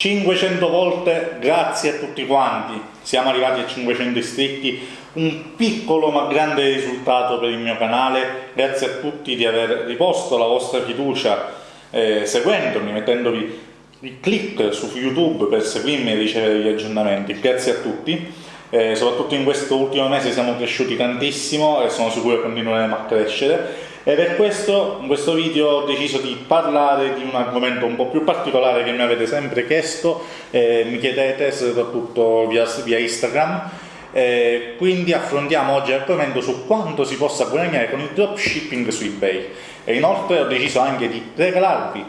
500 volte grazie a tutti quanti, siamo arrivati a 500 iscritti, un piccolo ma grande risultato per il mio canale, grazie a tutti di aver riposto la vostra fiducia eh, seguendomi, mettendovi il click su YouTube per seguirmi e ricevere gli aggiornamenti, grazie a tutti, eh, soprattutto in questo ultimo mese siamo cresciuti tantissimo e sono sicuro che continueremo a crescere e per questo in questo video ho deciso di parlare di un argomento un po' più particolare che mi avete sempre chiesto, eh, mi chiedete soprattutto via, via Instagram, eh, quindi affrontiamo oggi l'argomento su quanto si possa guadagnare con il dropshipping su eBay e inoltre ho deciso anche di regalarvi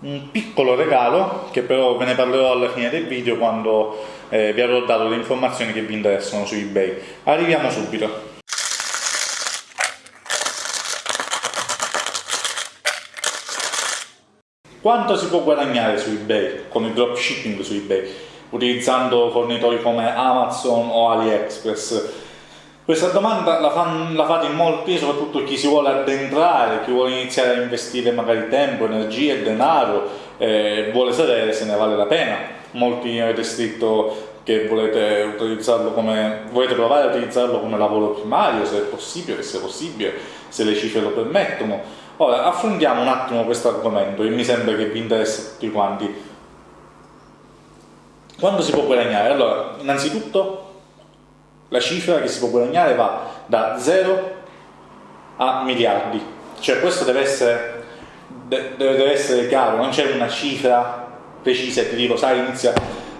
un piccolo regalo che però ve ne parlerò alla fine del video quando eh, vi avrò dato le informazioni che vi interessano su eBay. Arriviamo subito. Quanto si può guadagnare su eBay, con il dropshipping su eBay, utilizzando fornitori come Amazon o AliExpress? Questa domanda la, fan, la fate in molti, soprattutto chi si vuole addentrare, chi vuole iniziare a investire magari tempo, energie, denaro, eh, vuole sapere se ne vale la pena. Molti avete scritto che volete utilizzarlo come volete provare a utilizzarlo come lavoro primario, se è possibile, se è possibile, se le cifre lo permettono Ora, affrontiamo un attimo questo argomento che mi sembra che vi interessa tutti quanti. Quando si può guadagnare? Allora, innanzitutto la cifra che si può guadagnare va da 0 a miliardi. Cioè questo deve essere, deve essere chiaro, non c'è una cifra precisa e ti dico, sai, inizia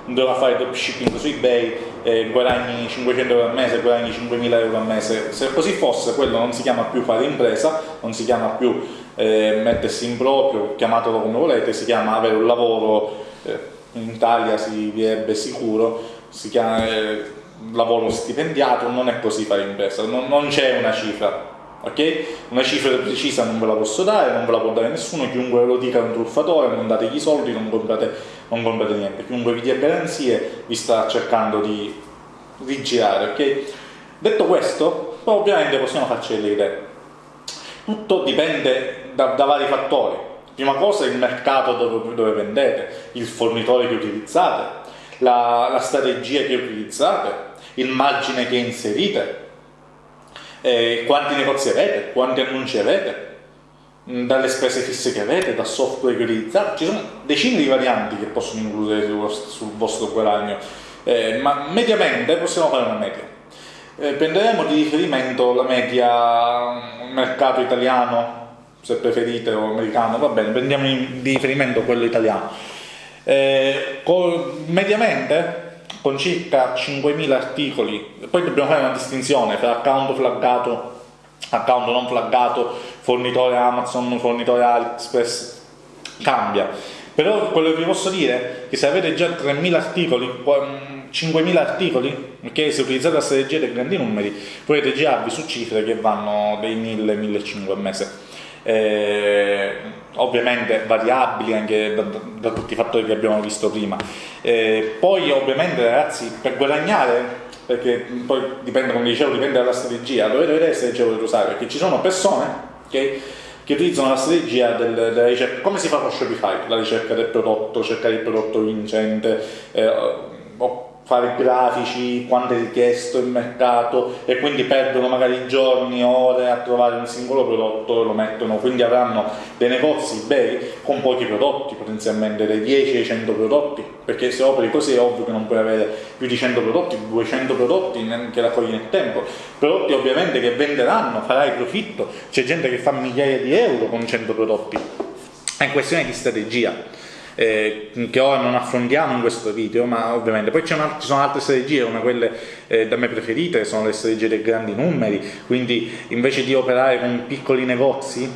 doveva fare dropshipping su ebay eh, guadagni 500 euro al mese, guadagni 5.000 euro al mese se così fosse quello non si chiama più fare impresa non si chiama più eh, mettersi in proprio, chiamatelo come volete si chiama avere un lavoro eh, in Italia si direbbe sicuro si chiama eh, lavoro stipendiato non è così fare impresa non, non c'è una cifra ok? Una cifra precisa non ve la posso dare, non ve la può dare nessuno, chiunque ve lo dica è un truffatore, non dategli soldi, non comprate, non comprate niente, chiunque vi dia garanzie vi sta cercando di rigirare, ok? Detto questo, ovviamente possiamo farci delle idee. Tutto dipende da, da vari fattori. Prima cosa il mercato dove, dove vendete, il fornitore che utilizzate, la, la strategia che utilizzate, il margine che inserite, eh, quanti negozi avete, quanti mm, dalle spese fisse che avete, dal software che utilizzate, ci sono decine di varianti che possono includere sul vostro guadagno, eh, ma mediamente possiamo fare una media. Eh, prenderemo di riferimento la media mm, mercato italiano, se preferite, o americano, va bene, prendiamo di riferimento quello italiano. Eh, mediamente con circa 5.000 articoli, poi dobbiamo fare una distinzione tra account flaggato, account non flaggato, fornitore Amazon, fornitore AliExpress, cambia. Però quello che vi posso dire è che se avete già 3.000 articoli, 5.000 articoli, okay, se utilizzate la strategia dei grandi numeri, potete girarvi su cifre che vanno dai 1.000-1.500 al mese eh, ovviamente variabili anche da, da, tutti i fattori che abbiamo visto prima. Eh, poi ovviamente ragazzi per guadagnare, perché poi dipende come dicevo, dipende dalla strategia, dovete vedere se strategia volete usare, perché ci sono persone okay, che utilizzano la strategia del, della ricerca, come si fa con Shopify, la ricerca del prodotto, cercare il prodotto vincente, eh, fare grafici, quanto è richiesto il mercato e quindi perdono magari giorni, ore a trovare un singolo prodotto e lo mettono, quindi avranno dei negozi bei con pochi prodotti, potenzialmente dai 10 ai 100 prodotti, perché se operi così è ovvio che non puoi avere più di 100 prodotti, 200 prodotti che raccogli nel tempo, prodotti ovviamente che venderanno, farai profitto, c'è gente che fa migliaia di euro con 100 prodotti, è questione di strategia eh, che ora non affrontiamo in questo video, ma ovviamente poi ci sono altre strategie come quelle eh, da me preferite, sono le strategie dei grandi numeri, quindi invece di operare con piccoli negozi,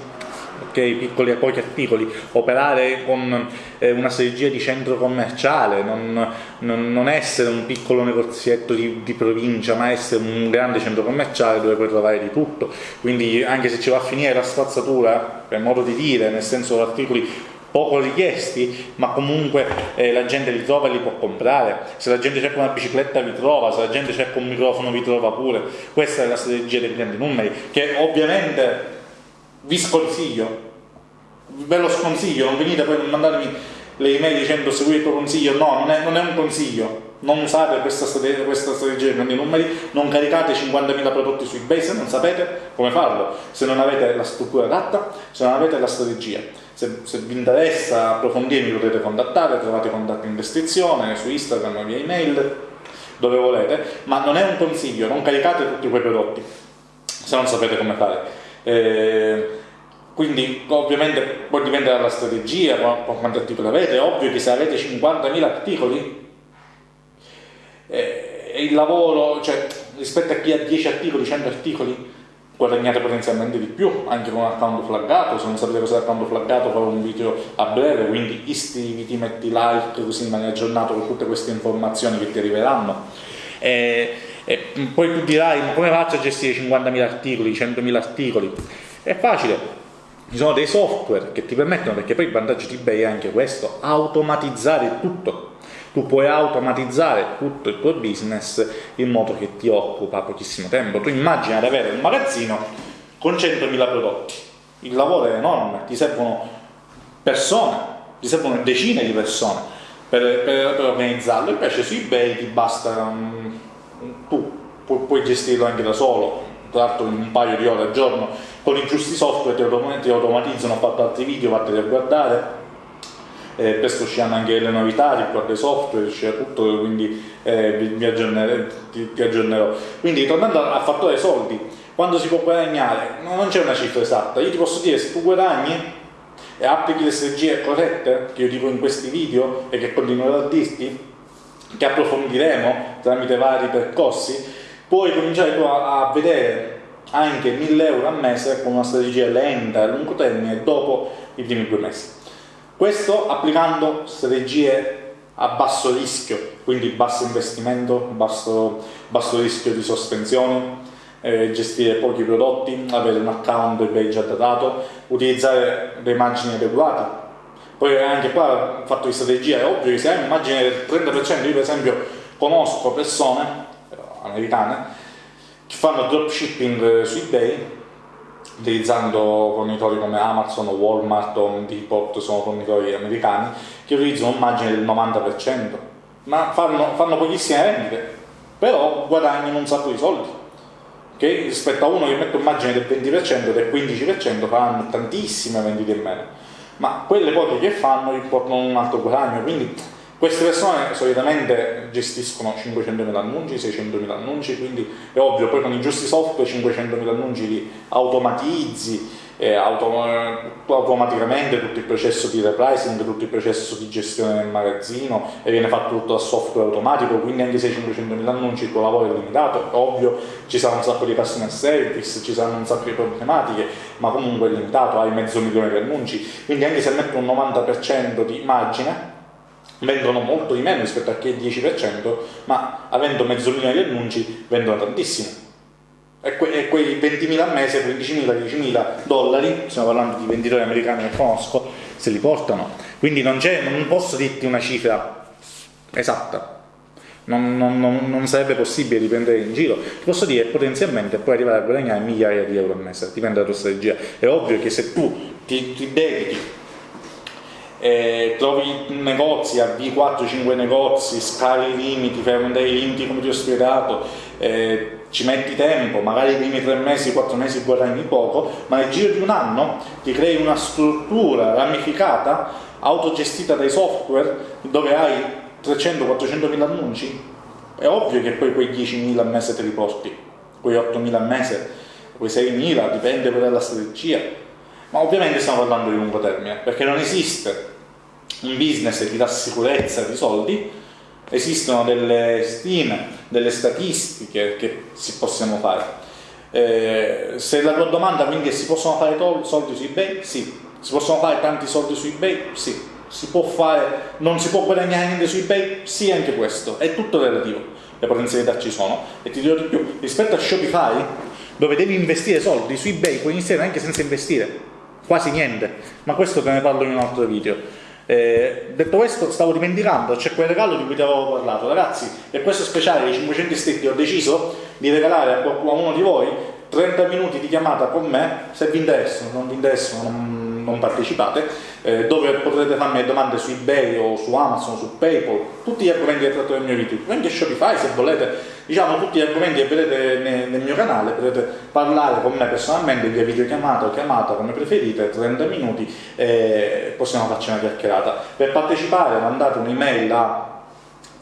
okay, piccoli e pochi articoli, operare con eh, una strategia di centro commerciale, non, non, non essere un piccolo negozietto di, di, provincia, ma essere un grande centro commerciale dove puoi trovare di tutto. Quindi anche se ci va a finire la spazzatura, per modo di dire, nel senso articoli poco richiesti, ma comunque eh, la gente li trova e li può comprare. Se la gente cerca una bicicletta vi trova, se la gente cerca un microfono vi trova pure. Questa è la strategia dei grandi numeri, che ovviamente vi sconsiglio, ve lo sconsiglio, non venite poi a mandarmi le email dicendo seguire il tuo consiglio, no, non è, non è un consiglio, non usate questa strategia, questa strategia di grandi numeri, non caricate 50.000 prodotti su eBay se non sapete come farlo, se non avete la struttura adatta, se non avete la strategia. Se, se vi interessa approfondire mi potete contattare, trovate contatti in descrizione, su Instagram, via email, dove volete, ma non è un consiglio, non caricate tutti quei prodotti se non sapete come fare. Eh, quindi ovviamente poi dipende dalla strategia, quanti articoli avete, è ovvio che se avete 50.000 articoli eh, il lavoro, cioè rispetto a chi ha 10 articoli, 100 articoli, guadagnate potenzialmente di più anche con un account flaggato, se non sapete cosa è l'account flaggato farò un video a breve, quindi iscriviti, metti like così rimani aggiornato con tutte queste informazioni che ti arriveranno. E, e poi tu dirai come faccio a gestire 50.000 articoli, 100.000 articoli? È facile, ci sono dei software che ti permettono, perché poi il vantaggio di eBay è anche questo, automatizzare tutto tu puoi automatizzare tutto il tuo business in modo che ti occupa pochissimo tempo. Tu immagina di avere un magazzino con 100.000 prodotti, il lavoro è enorme, ti servono persone, ti servono decine di persone per, per, per organizzarlo, invece su eBay ti basta, um, tu pu puoi gestirlo anche da solo, tra l'altro in un paio di ore al giorno, con i giusti software ti, automatizzano, ho fatto altri video, vatteli a guardare, eh, presto usciranno anche le novità riguardo ai software, uscirà tutto, quindi eh, vi, vi, aggiornerò, ti, ti, aggiornerò. Quindi tornando al fattore soldi, quando si può guadagnare, non c'è una cifra esatta, io ti posso dire se tu guadagni e applichi le strategie corrette, che io dico in questi video e che continuerò a dirti, che approfondiremo tramite vari percorsi, puoi cominciare a, a vedere anche 1000 euro al mese con una strategia lenta a lungo termine dopo i primi due mesi. Questo applicando strategie a basso rischio, quindi basso investimento, basso, basso rischio di sospensione, eh, gestire pochi prodotti, avere un account eBay già datato, utilizzare dei margini adeguati. Poi anche qua fatto di strategia, è ovvio che se hai un margine del 30%, io per esempio conosco persone eh, americane che fanno dropshipping su eBay utilizzando fornitori come Amazon, Walmart o Depot, sono fornitori americani, che utilizzano un margine del 90%, ma fanno, fanno pochissime vendite, però guadagnano un sacco di soldi. Che rispetto a uno che mette un margine del 20% del 15% faranno tantissime vendite in meno, ma quelle poche che fanno gli portano un altro guadagno, quindi queste persone solitamente gestiscono 500.000 annunci, 600.000 annunci, quindi è ovvio, poi con i giusti software 500.000 annunci li automatizzi eh, autom automaticamente tutto il processo di repricing, tutto il processo di gestione del magazzino e viene fatto tutto da software automatico, quindi anche se 500.000 annunci il tuo lavoro è limitato, è ovvio ci sarà un sacco di customer service, ci saranno un sacco di problematiche, ma comunque è limitato, hai mezzo milione di annunci, quindi anche se metto un 90% di margine vendono molto di meno rispetto a chi è il 10%, ma avendo mezzo milione di annunci vendono tantissimo. E, que e quei 20.000 al mese, 15.000, 10.000 dollari, stiamo parlando di venditori americani che conosco, se li portano. Quindi non, non posso dirti una cifra esatta, non, non, non, sarebbe possibile riprendere in giro. Ti posso dire potenzialmente puoi arrivare a guadagnare migliaia di euro al mese, dipende dalla tua strategia. È ovvio che se tu ti, ti dedichi eh, trovi negozi, avvii 4-5 negozi, scali i limiti, fai aumentare i limiti come ti ho spiegato, eh, ci metti tempo, magari i primi 3 mesi, 4 mesi guadagni poco, ma nel giro di un anno ti crei una struttura ramificata, autogestita dai software, dove hai 300-400 mila annunci, è ovvio che poi quei 10.000 al mese te li porti, quei 8.000 al mese, quei 6.000, dipende poi dalla strategia, ma ovviamente stiamo parlando di lungo termine, perché non esiste un business che ti dà sicurezza di soldi, esistono delle stime, delle statistiche che si possono fare. Eh, se la tua domanda quindi è si possono fare soldi su eBay? Sì. Si possono fare tanti soldi su eBay? Sì. Si può fare, non si può guadagnare niente su eBay? Sì, anche questo. È tutto relativo. Le potenzialità ci sono. E ti dirò di più, rispetto a Shopify, dove devi investire soldi, su eBay puoi iniziare anche senza investire. Quasi niente. Ma questo te ne parlo in un altro video. Eh, detto questo, stavo dimenticando, c'è quel regalo di cui ti avevo parlato. Ragazzi, per questo speciale dei 500 iscritti ho deciso di regalare a, qualcuno, di voi 30 minuti di chiamata con me, se vi interessano, non vi interessano, non, non partecipate, eh, dove potrete farmi domande su eBay o su Amazon, su PayPal, tutti gli argomenti che tratto nel mio video, anche Shopify se volete, diciamo tutti gli argomenti che vedete nel, nel mio canale, potete parlare con me personalmente via videochiamata o chiamata come preferite, 30 minuti e possiamo farci una chiacchierata. Per partecipare mandate un'email a...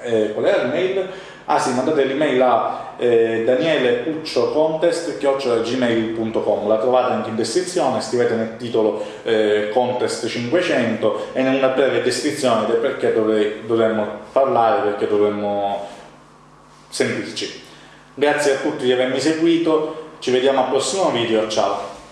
Eh, qual è l'email? Ah sì, mandate l'email a eh, danieleucciocontest.gmail.com La trovate anche in descrizione, scrivete nel titolo eh, Contest 500 e nella breve descrizione del perché dovrei, dovremmo parlare, perché dovremmo sentirci. Grazie a tutti di avermi seguito, ci vediamo al prossimo video, ciao!